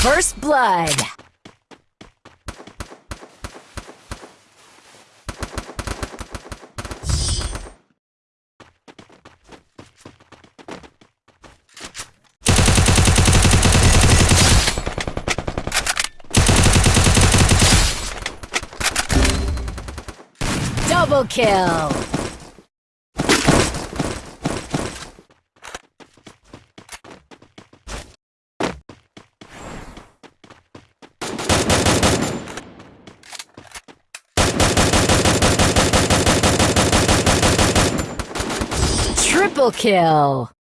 First blood. Double kill! Triple kill!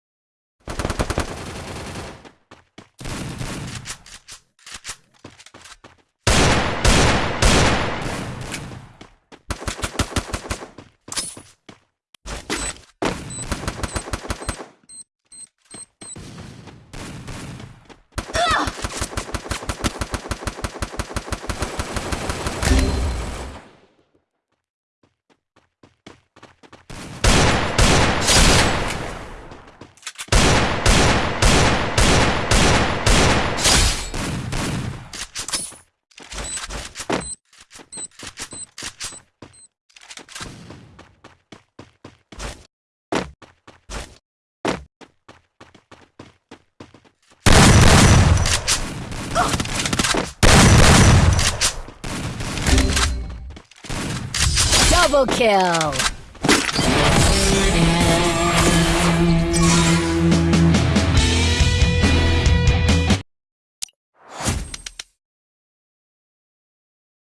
Double kill!